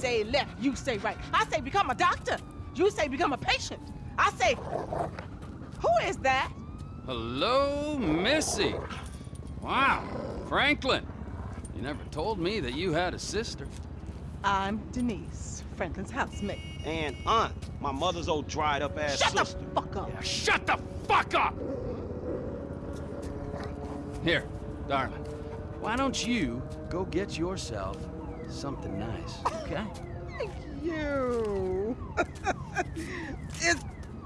say left, you say right. I say become a doctor. You say become a patient. I say, who is that? Hello, Missy. Wow, Franklin. You never told me that you had a sister. I'm Denise, Franklin's housemaid. And aunt, my mother's old dried up ass Shut sister. the fuck up. Yeah, shut the fuck up! Here, darling. Why don't you go get yourself something nice, okay? Thank you. is,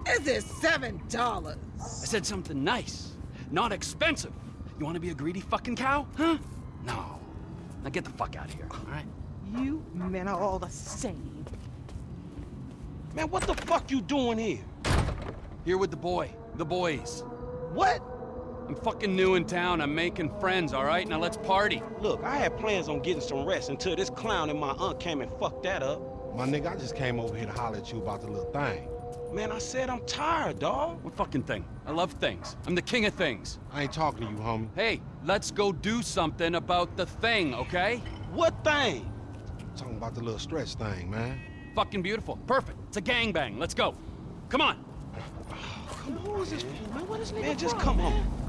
is it seven dollars? I said something nice, not expensive. You want to be a greedy fucking cow, huh? No. Now get the fuck out of here, all right? You men are all the same. Man, what the fuck you doing here? Here with the boy, the boys. What? I'm fucking new in town. I'm making friends, all right? Now let's party. Look, I had plans on getting some rest until this clown and my aunt came and fucked that up. My nigga, I just came over here to holler at you about the little thing. Man, I said I'm tired, dawg. What fucking thing? I love things. I'm the king of things. I ain't talking to you, homie. Hey, let's go do something about the thing, okay? What thing? I'm talking about the little stress thing, man. Fucking beautiful. Perfect. It's a gangbang. Let's go. Come on. Who is this man? What is nigga Man, just from, come man? on.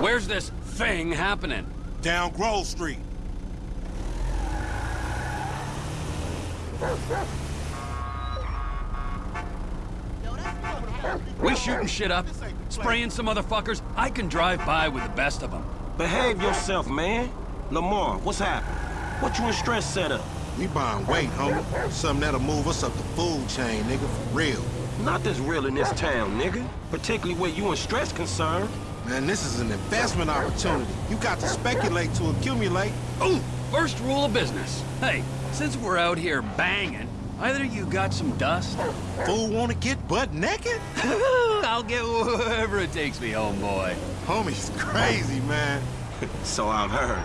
Where's this thing happening? Down Grove Street. We shooting shit up, spraying some motherfuckers. I can drive by with the best of them. Behave yourself, man. Lamar, what's happening? What you in Stretch set up? We buying weight, homie. Something that'll move us up the food chain, nigga, for real. Not this real in this town, nigga. Particularly where you and Stretch concerned. Man, this is an investment opportunity. You got to speculate to accumulate. Ooh, first rule of business. Hey, since we're out here banging, either you got some dust, Fool wanna get butt naked? I'll get wherever it takes me, homeboy. Homie's crazy, man. So I've heard.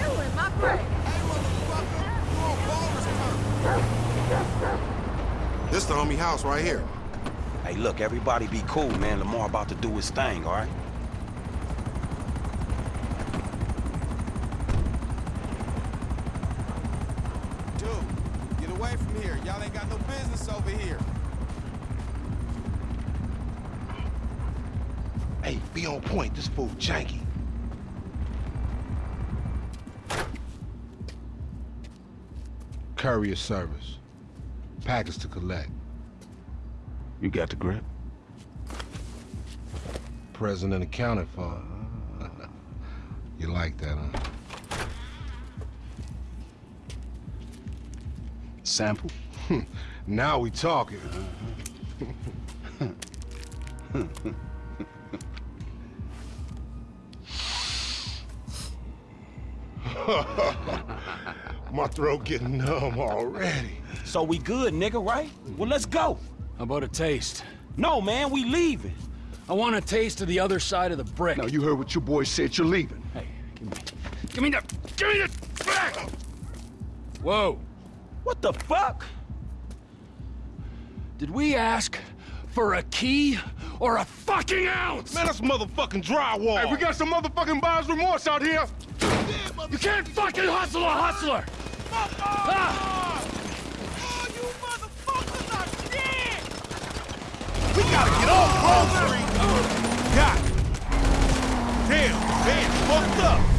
You in my brain. This the homie house right here. Hey, look, everybody be cool, man. Lamar about to do his thing, all right? Dude, get away from here. Y'all ain't got no business over here. Hey, be on point. This fool janky. Courier service. Package to collect. You got the grip? Present and accounted for. you like that, huh? Sample? Now we talking. My throat getting numb already. So we good, nigga, right? Well, let's go. How about a taste? No, man, we leaving. I want a taste of the other side of the brick. Now, you heard what your boy said. You're leaving. Hey, give me, give me the, give me the back! Whoa, What the fuck? did we ask for a key or a fucking ounce? Man, that's motherfucking drywall. Hey, we got some motherfucking buyer's remorse out here. You can't fucking hustle a hustler! Fuck Ah! We gotta get off Grove Street. Got it. Damn, man, fucked up.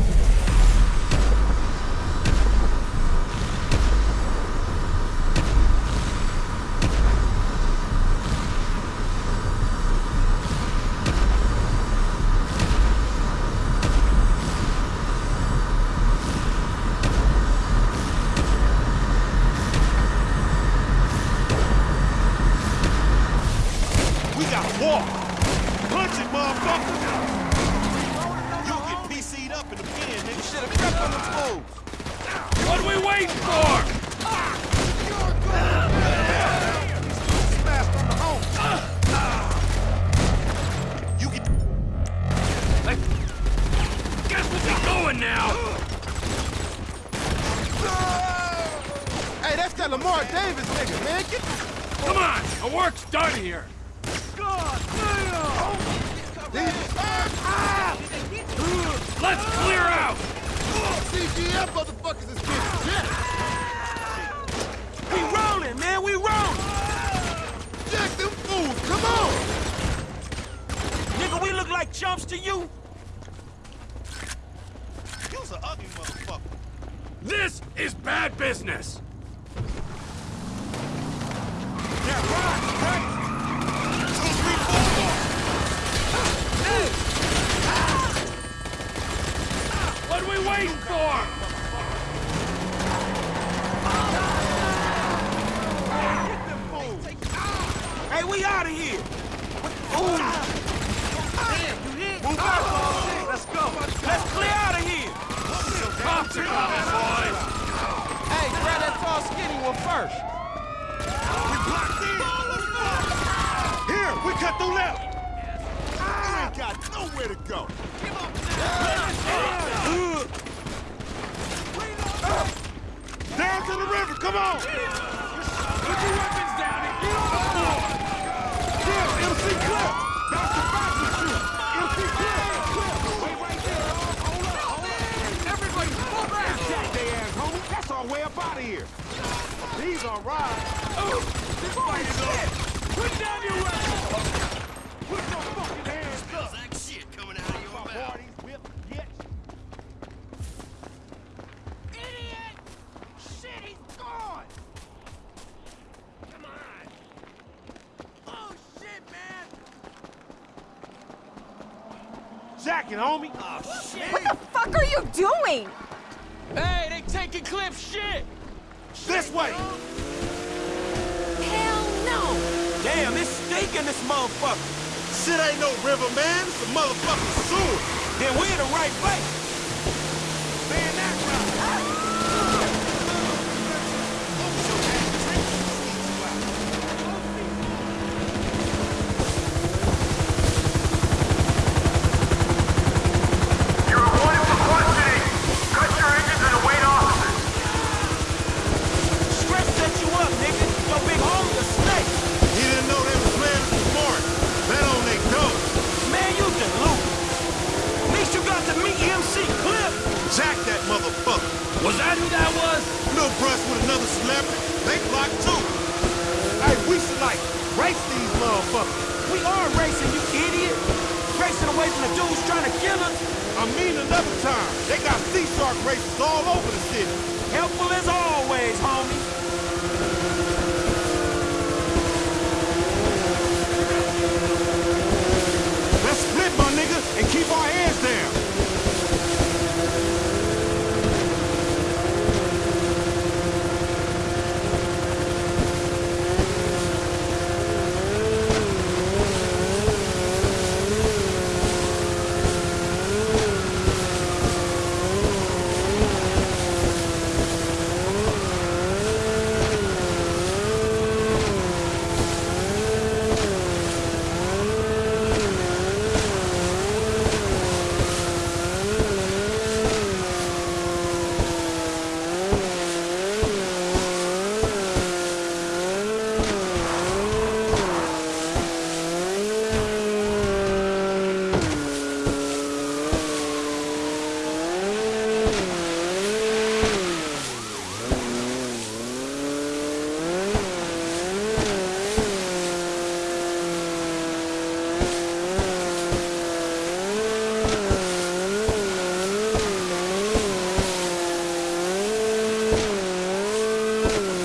We gotta walk. Punch it, motherfucker. You'll get PC'd up in the pen, nigga. Shit, have stepped on the toes. What are we waiting for? Let's clear out. CGF motherfuckers is getting shit. We rolling, man, we rolling. Jack them fools, come on. Nigga, we look like chumps to you? You's an ugly motherfucker. This is bad business. Yeah, right, right. What are we waiting for? Hey, we out of here. Ooh. Move out, boys. Let's go. Let's clear out of here. Cops are coming, boys. Hey, grab that tall, skinny one first. We blocked in. Here, we cut through left. You ain't got nowhere to go. Down to the river, come on. Put your weapons down and get on the floor. Yeah, MC Clip. That's the with you. MC Clip. Wait right there. Hold up, hold up. Everybody pull back. Jack they ass, homie. That's our way up out of here. These are rides. This fight is over. Jacking, homie. Oh, what the fuck are you doing? Hey, they taking Cliff shit. This way. Hell no! Damn, it's stinking this motherfucker. Shit ain't no river, man. It's a motherfucking sewer. Then we in the right place. Man, that right. Ah! We are racing, you idiot. Racing away from the dudes trying to kill us. I mean another time. They got sea shark races all over the city. Helpful as always, homie. Ooh.